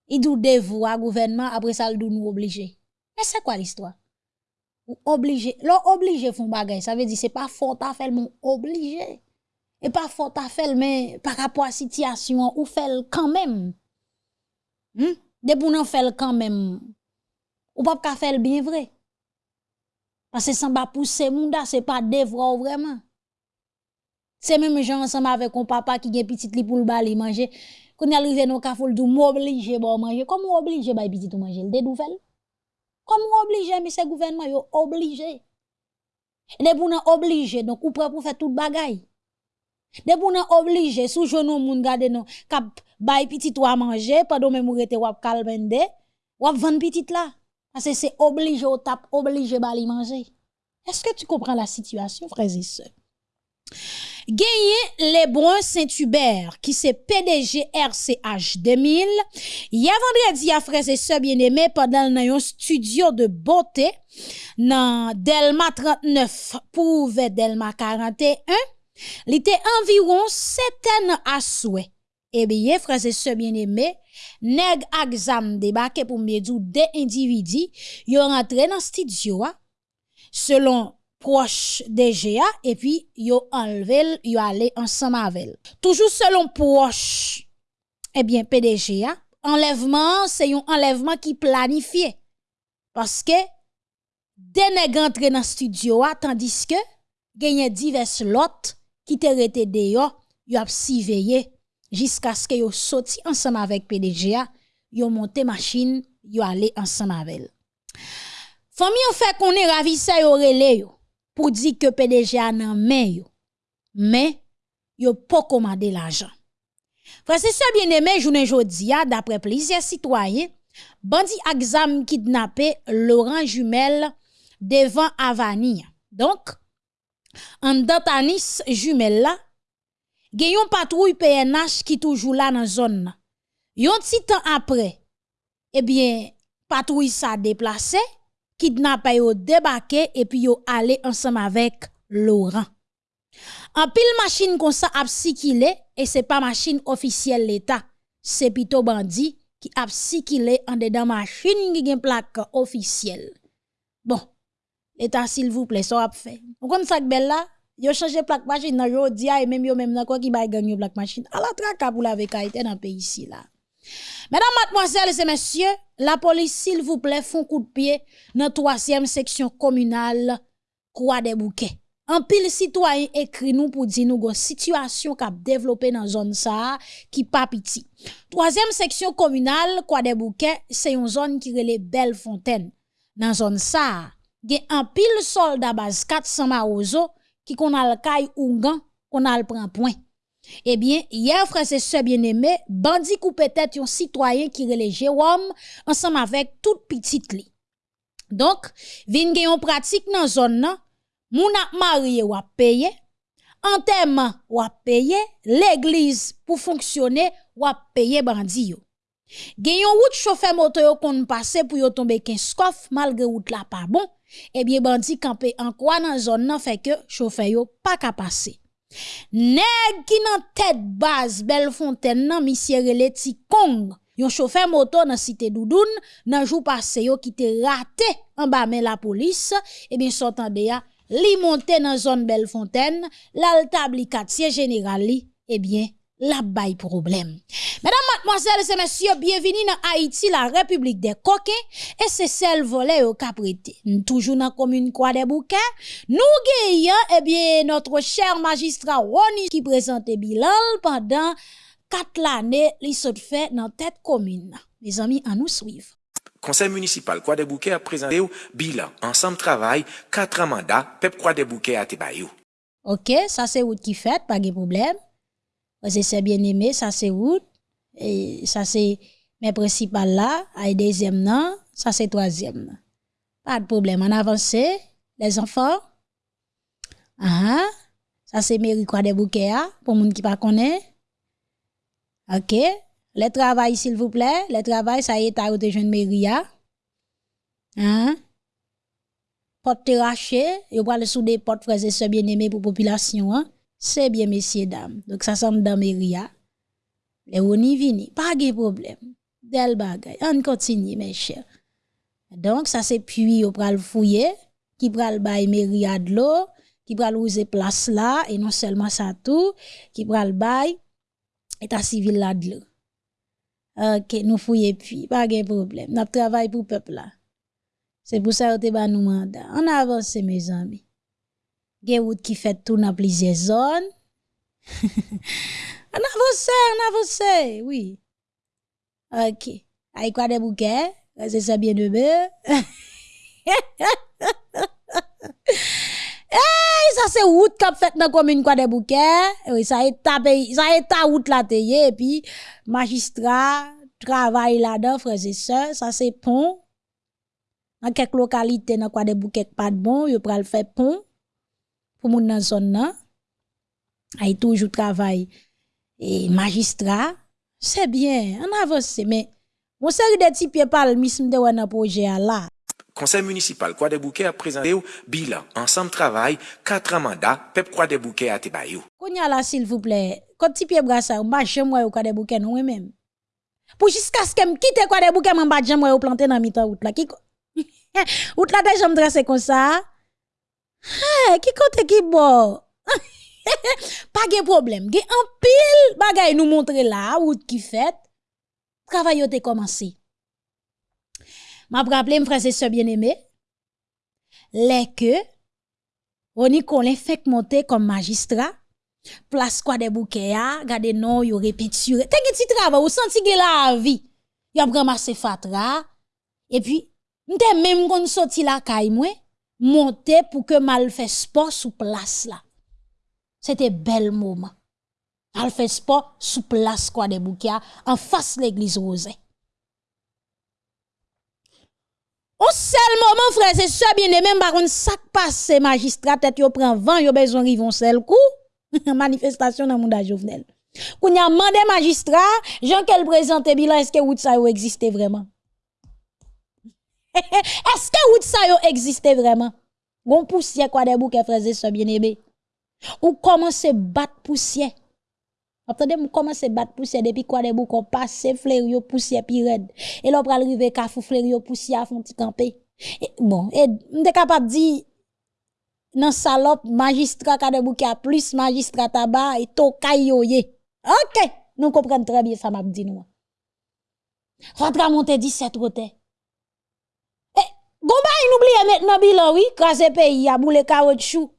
il dou devoir gouvernement après ça dou nous obliger. Mais c'est quoi l'histoire? Ou obligé l'on obligé font bagay ça veut dire c'est pas fort à faire mon obligé et pas fort à faire mais par rapport à situation ou fait quand même. Hmm? de pour faire quand même ou pas ka faire bien vrai. Parce que ça va pousser munda, c'est pas devoir vraiment. C'est même gens ensemble avec un papa qui gen petit li pour le bali manger. Quand il arrive dans café, il m'oblige bon manger. Comment oblige ba petit tout manger? Des nouvelles. Comment oblige c'est gouvernement yo obligé. De pou nan oblige donc ou prêt pour faire tout bagay. De pou nan oblige sous genou moun gade non kap bay petit ou à manger pendant même ou rete wap kalbende, wap petit là. Parce que c'est obligé au tap, obligé à manger. Est-ce que tu comprends la situation, frères et sœurs? Gagné Lebrun Saint-Hubert, qui c'est PDG RCH 2000. Hier vendredi, à frères et sœurs bien-aimés, pendant un studio de beauté, dans Delma 39 pour Delma 41, il était environ 7 ans à souhait. Eh bien, frères et sœurs bien-aimés, Neg ak zam debake pou mbyedou de individi yo rentre nan studio a, selon proche DGA, epi yo anlevel, yo ale ansan mavel. Toujou selon proche, eh ebyen PDGA, enlevman se yon enlevman ki planifiye. Paske, de neg rentre nan studio a, tandis ke genye divers lot ki te rete deyo, yo ap si veye Jiska skè yo soti ansam avèk PDGA, yo monte machin, yo ale ansam avèl. Fami yo fè konè ravisa yo rele yo, pou di ke PDGA nan men yo. Men, yo po komade l'ajan. Frase se bienemè jounen jodi ya, dapre plizye sitwaye, bandi aksam kidnapè Laurent Jumel devan Avani. Donk, an datanis Jumel la, gen yon patrouille PNH qui toujours là dans zone Yon petit temps après, eh bien, patrouille sa déplacé, kidnappé yo débarqué et puis yo allé ensemble avec Laurent. En pile machine comme ça a et c'est pas machine officielle l'État, c'est plutôt bandit qui a en dedans machine qui gen plaque officielle. Bon, l'État s'il vous plaît, ça a fait. Vous ça belle yo changé plak machine nan yo diya e menm yo même nan quoi qui bay gang ganyo plak À la traka pou la vekaiten nan pays ici là Mesdames, mademoiselles et messieurs, la police, s'il vous plaît, font coup de pied dans la troisième section communale Croix des Bouquets. En pile citoyen écrit nous pour dire nous une situation qui a développé dans la zone ça qui pas petit. Troisième section communale Croix des Bouquets, c'est une zone qui relève Belle Fontaine. Dans la zone ça, il y a un pile soldat base 400 marozo qui qu'on a le caille ou qu'on a le prend point. Eh bien, hier, frère et sœurs bien-aimés, bandit ou peut-être un citoyen qui relève Jérôme ensemble avec toute petite li. Donc, vin gen yon pratique dans zone nan, moun ap marié ou ap payer, enterrement ou ap payer, l'église pour fonctionner ou ap payer bandi yo. Gen yon route chauffeur moto yo kon passe pour yo tomber ken skof malgré route la pas bon, Eh ebyen bandi kampe ankwa nan zon nan fe ke chofe yo pa ka pase. Neg ki nan tet baz bel fonten nan misyere le ti kong, yon chofe moto nan site doudoun, nan jou pase yo ki te rate an ba men la polis, ebyen eh sotan de ya li monte nan zon bel fonten, lal tab li eh katye general li, ebyen la bail problème. Mesdames, mademoiselles et messieurs, bienvenue dans Haïti, la République des coquins, et c'est celle volée au caprété. Toujours dans la commune Croix des Bouquets, nous gagnons, eh bien, notre cher magistrat Ronnie qui présentait bilan pendant quatre années, il se fait dans tête commune. Mes amis, à nous suivre. Conseil municipal Croix des Bouquets a présenté au bilan, ensemble travail, quatre mandats, Pep Croix des Bouquets a Tebayou. Ok, ça c'est où qui fait, pas de problème. Parce c'est bien aimé, ça c'est route. Et ça c'est mes principales là. Et deuxième non, ça c'est troisième. Pas de problème. On avance, les enfants. Ah, ça c'est mairie quoi des bouquets pour moun qui pas connaît. OK. Le travail s'il vous plaît, le travail ça y est à de jeune mairie Hein? Porte terraché, yo pral sous des portes frères et sœurs bien-aimés pour population. C'est bien, messieurs, dames. Donc, ça semble dans Méria. Les on y vini. Pas de problème. Del bagay. On continue, mes chers. Donc, ça c'est puis au pral fouiller, qui pral bay Méria de l'eau, qui pral rouser place là, et non seulement ça tout, qui pral bay état civil là de l'eau. Ok, nous fouillons puis, pas de problème. Nous travaillons pour le peuple là. C'est pour ça que nous nous mandat. On avance, mes amis gen route qui fait tout dans plusieurs zones. on avance, on avance, oui. OK. Aïe quoi des bouquets, c'est ça bien de. Hey, ça c'est route qu'a fait dans commune quoi des bouquets. Oui, ça est tapé, ça est ta route là et puis magistrat travaille là-dedans frères et sœurs, ça c'est pont. Dans quelques localités dans quoi des bouquets pas de bon, yo pral faire pont pour moun nan zone nan. Ay toujours travail et magistrat c'est bien on avance mais mon série de petits pieds palmisme de un projet là Conseil municipal Croix des Bouquets a présenté au bilan ensemble travail quatre mandats Pep Croix des Bouquets a tebayou. Konya là s'il vous plaît quand petit pied bras ça m'a jamais au Croix des Bouquets non même pour jusqu'à ce que me quitte Croix des Bouquets m'en m'a jamais au planter dans mi-temps route là qui route là déjà me dresser comme ça Hey, ki kote ki bo? pa gen problem, gen an pil bagay nou montre la, wout ki fet, travay yo te komansi. Ma praple m franse se bien eme, le ke, oni kon le fek monte kom magistra, plas kwa de bouke ya, gade non yo repiture, te gen ti travay, ou santi gen la avi, yo ap ramase fatra, e pi, mte menm kon soti la kay mwen, monter pour que mal fait sport sous place là. C'était bel moment. Mal fait sport sous place quoi des bouquets en face l'église rosée. Au seul moment, frère, c'est ça bien aimé, par contre, ça passe, magistrat, tête yo prend vent, yo besoin rivon seul coup. Manifestation dans le monde Jovenel. Quand y a mandé magistrat, Jean qu'elle présente bilan, est-ce que ou ça existe vraiment? Est-ce que route ça existe vraiment? Gon poussière quoi des bouquets frères et sœurs bien-aimés. Ou commence battre poussière? Attendez, vous commencez battre poussière depuis quoi des bouquets? Passe fleur yo poussière pi red. Et là pral rive kafou fleur yo poussière font ti camper. Bon, et m'te capable dire nan salope magistrat ka de bouquet plus magistrat tabac et to kayoye. OK, nous comprenons très bien ça m'a dit nous. Rentre monter 17 rote. Gomba, n'oubliez maintenant bilan, oui, crasé pays, a boule caoutchouc.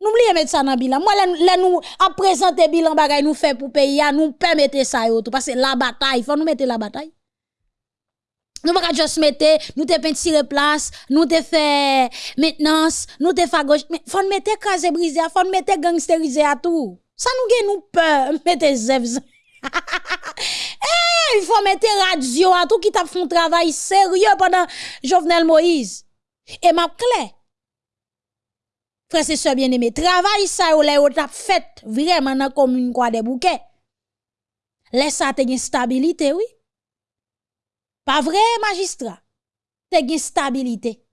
N'oubliez mettre ça dans bilan. Moi, là, nous, à présenter bilan bagay nous fait pour pays, nous permettez ça, parce que la bataille, faut nous mettre la bataille. Nous pas juste mettre, nous te peinture place, nous te fait maintenance, nous te fait gauche, mais faut mettre crasé brisé, faut mettre gangsterisé à tout. Ça nous gen nous peur, mettez zèvs. Eh, il faut mettre radio à tout qui t'a fait un travail sérieux pendant Jovenel Moïse. Et m'a clair. Frère, c'est ça bien aimé. Travail ça ou t'a fait vraiment dans commune quoi des bouquets. Laisse ça te stabilité, oui. Pas vrai, magistrat? Te une stabilité.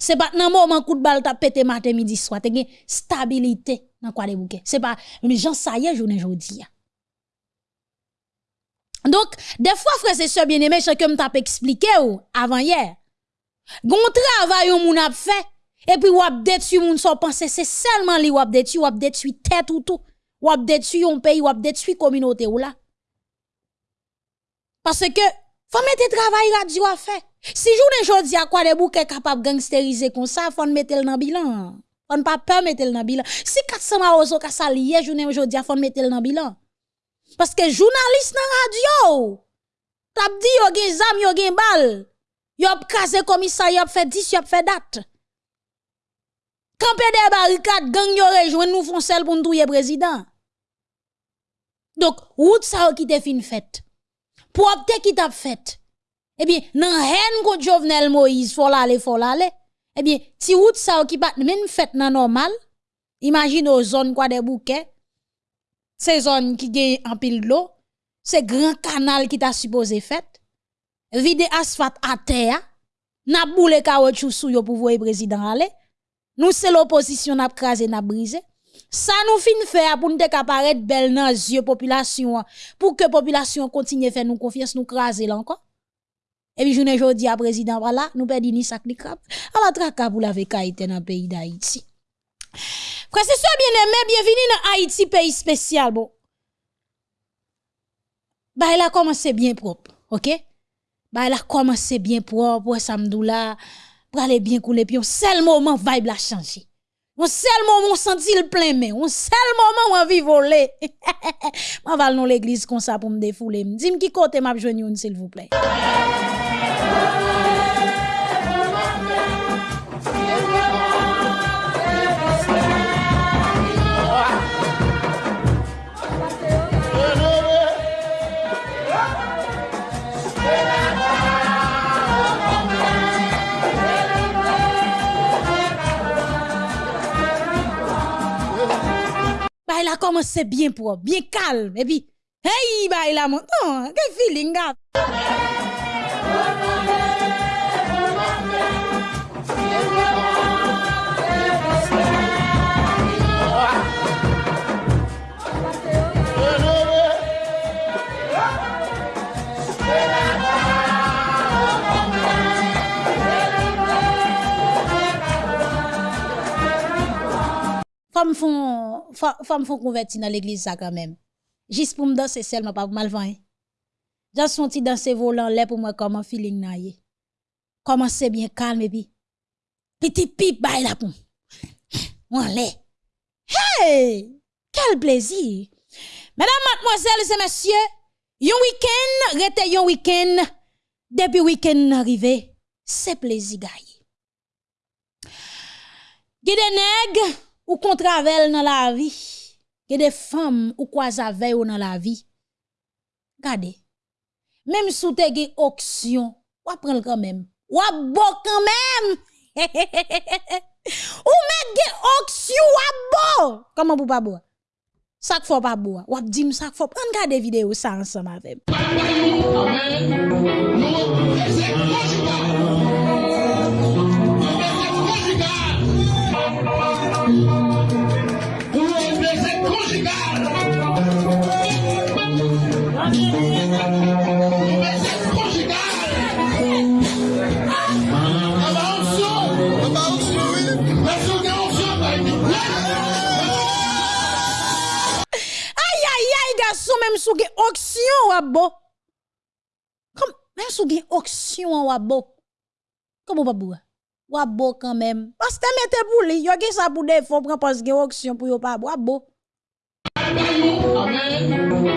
C'est pas nan moment coup de balle t'a pété matin midi soir, te une stabilité dans quoi des bouquets. C'est pas mais gens ça y est journée aujourd'hui. Donc, des fois, frère, c'est ça bien aimé, que m't'a expliqué ou avant hier. Gon travail ou moun a fait, et puis wap détruit moun son pensée, c'est seulement li wap détruit, wap détruit tête ou tout. Wap détruit un pays, wap détruit communauté ou là. Parce que, faut mettre travail radio à faire. Si journée jodi à quoi des bouquets capable gangsteriser comme ça, faut mettre le dans bilan. Faut pas peur mettre le dans bilan. Si 400 maozo ka salier journée aujourd'hui, faut mettre le dans bilan. Parce que journaliste dans radio, t'a dit yo gen zam, yo gen bal. Yo krasé commissaire, yo fait 10, yo fait date. Campé des barricades, gang yo rejoindre nous font sel pour nous président. Donc, route ça qui te fin fait. Pour opter qui t'a fait. Eh bien, nan haine contre Jovenel Moïse, faut l'aller, faut l'aller. Eh bien, ti route ça qui pas même fait nan normal. Imagine aux zones quoi des bouquets. Ces zones qui gagne en pile de l'eau. C'est grand canal qui t'a supposé fait. Vide asphalte à terre. N'a boule sou yo pour voir président aller. Nous, c'est l'opposition, n'a crasé, n'a brisé. Ça nous fin faire pour nous apparaître belle dans les yeux population, pour que population continue faire nous confiance, nous craser encore. Et puis, ne dis à président, voilà, nous perdons ni sac ni crap. À la l'avez été dans le pays d'Haïti. Frère, c'est ça bien aimé, bienvenue dans Haïti, pays spécial, bon. Bah, il a commencé bien propre, ok? Bah, il a commencé bien propre, samdoula pour aller bien couler, puis un seul moment, vibe la changer. Un seul moment, on sentit le plein mais un seul moment, on envie voler. Je vais dans l'église comme ça pour me défouler. Dis-moi qui côté m'a besoin s'il vous plaît. Il a commencé bien propre, bien calme. Et puis, hey, bah, il a monté. quel feeling, gars? Femme font, femme font convertir dans l'église ça quand même. Juste pour me danser seulement pas mal vent. J'ai senti danser volant là pour moi comment feeling na Comment c'est bien calme et puis petit pipe bail la pour. On l'est. Hey! Quel plaisir. Mesdames, mademoiselles et messieurs, yon week-end, rete yon week-end, depuis week-end arrivé, c'est plaisir gagne. Gide nèg, ou qu'on travaille dans la vie, que des femmes ou quoi veille dans la vie. Regardez. Même sous te gen auction, ou prendre quand même. Ou bo quand même. ou met gen auction ou bo. Comment vous pas boire? Ça faut pas boire. Ou dit ça faut prendre garder vidéo ça ensemble avec. Mèm sou gen oksyon wabo. Mèm sou gen oksyon wabo. Komo babou Wabo kanmèm Pas te mette pou li Yo gen sa pou defon Pren pas gen oksyon pou yo pa wabo. Amen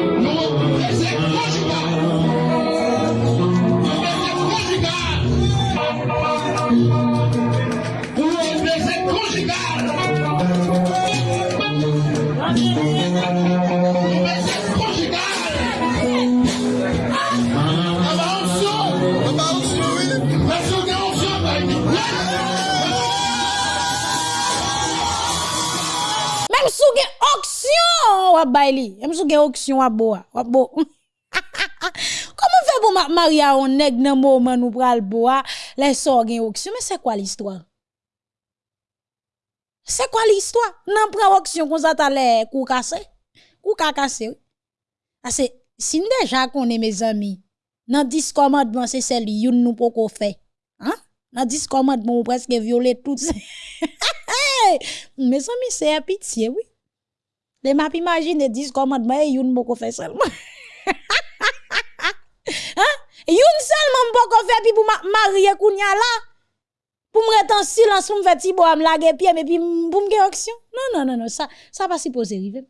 bay li. E msou gen oksyon wap bo a. Wap bo. Koman fe pou mak maria on neg nan mouman nou pral bo a, le sor gen oksyon. Men se kwa l'histoire? Se kwa l'histoire? Nan pral oksyon kon sa ta le kou kase? Kou kakase? Ase, si nou deja konen me zami, nan diskomandman se sel youn nou pou ko fe. An? Nan diskomandman ou preske viole tout se. Hey! Me zami se apitye, oui. Les m'a imagine 10 commandements et youn poko fait seulement. hein? Youn seulement poko fait puis pour marier kounya là. Pour me rester en silence pour me faire ti bo am lage pied mais puis pour me gen action. Non non non non ça ça pas supposé arriver.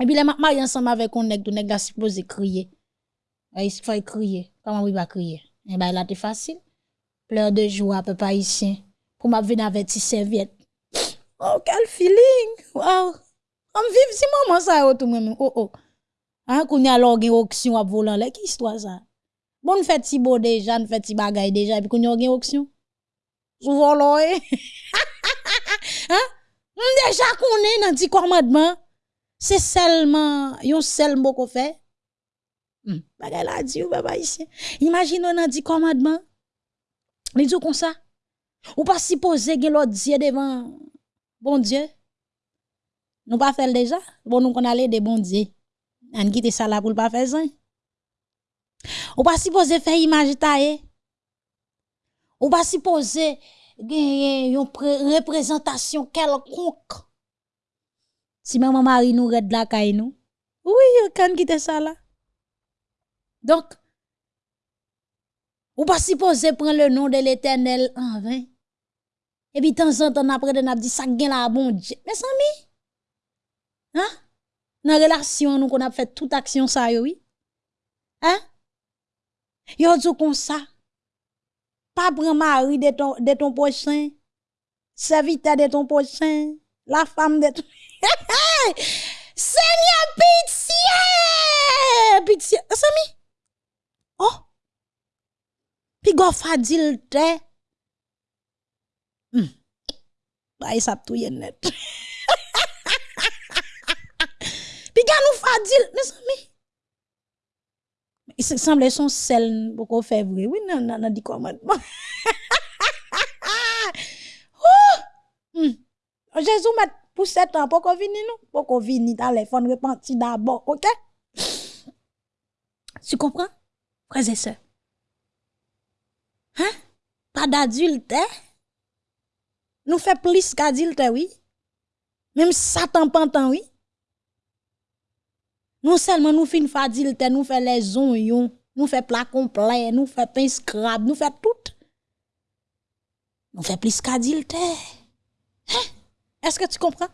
Et puis les mariés ensemble avec on nèg tout nèg la supposé crier. Il faut crier. Comment il va crier? Eh ben là c'est facile. Pleurs de joie papa ici pour m'a venir avec serviette. Oh quel feeling. Wow. On vive si maman ça tout même. Oh oh. Hein qu'on y a alors gen auction à volant là qui histoire ça. Bon fait ti beau déjà, fait ti bagay déjà puis qu'on y a gen auction. Souvent là. Hein? Déjà qu'on est dans ti commandement c'est seulement yon seul mot qu'on fait. Hmm. Bagay la di ou papa ici. Imagine on a dit commandement. Mais dit comme ça. Ou pas supposé gen l'autre Dieu devant bon Dieu. Nous pas faire déjà? Bon nous qu'on aller de bon Dieu. On quitte ça là pour pas faire ça. Ou pas supposé faire image taille. Ou pas supposé gen yon représentation quelconque? Si maman Marie nous red la caille nous. Oui, quand quitte ça là. Donc, ou pas supposé prendre le nom de l'éternel en vain? Et puis, temps en temps, après, on a dit ça gagne la bon Dieu. Mais ça, mi? Hein? Nan relasyon nou kon ap fè tout aksyon sa yo, oui? Hein? Yo djou kon sa. Pa pran mari de ton, de ton pochen. Servita de ton pochen. La fam de ton... Seigneur, pitié! Pitié. Sami? Oh! Pi go fadil te. Hmm. Ba yi sap tou yen net. Pi ga nou fadil. Mais sami? Il semble son sel beaucoup fait vrai. Oui, nan, nan, nan, di commandement. oh! Hmm. Jésus pour sept ans, pour qu'on vienne nous, pour qu'on vienne fonds repentir d'abord, ok? Tu comprends? Frères et sœurs? Hein? Pas d'adulte, Nous fait plus qu'adulte, oui. Même Satan pantan, oui. Non seulement nous fin adulte, nous fait les oignons, nous fait plat complet, nous fait pain scrab, nous fait tout. Nous fait plus qu'adulte. Hein? Est-ce que tu comprends?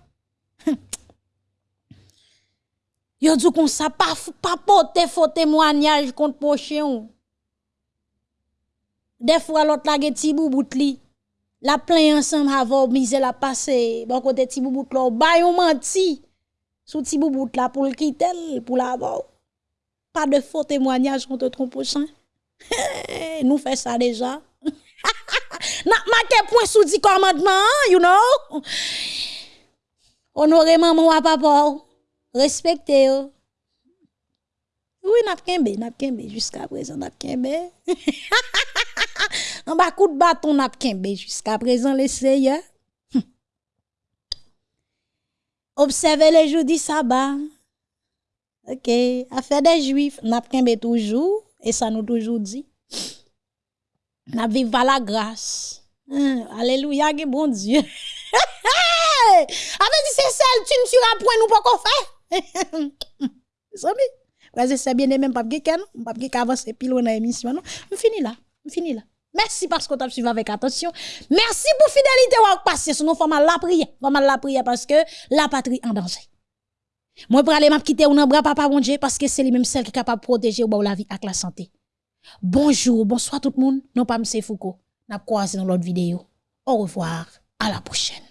Yo dit comme ça, pas, pas porter faux témoignage contre pochon. Des fois, l'autre la ti boubout li. La plein ensemble avant mise la passer. Bon côté ti boubout là, ba yon menti. Sou ti boubout la pou l'kitel, pou la vò. Pas de faux témoignage contre ton prochain. Nous fait ça déjà. N'a marqué point sous 10 commandements, you know. Honoré maman à papa. Oh. Respectez eux. Oui, n'a kembe, n'a kembe jusqu'à présent, n'a kembe. En bas coup de bâton n'a kembe jusqu'à présent les seigneurs. Observez les jours du sabbat. OK, affaire des juifs, n'a toujours et ça nous toujours dit. N'a vivre la grâce. Hein, alléluia, bon Dieu. Avec dit c'est celle tu ne tueras point nous pas qu'on fait. Zami, vas-y c'est bien même pas geken, pas geken avancer pile dans l'émission non? On finit là, on finit là. Merci parce tu as suivi avec attention. Merci pour fidélité ou passer sur nos format la prière. Format la prière parce que la patrie en danger. Moi pour aller quitter ou nan bras papa bon Dieu parce que c'est lui même celle qui est capable de protéger ou la vie avec la santé. Bonjour, bonsoir tout le monde. Non pas M. Foucault. N'a croisé dans l'autre vidéo. Au revoir, à la prochaine.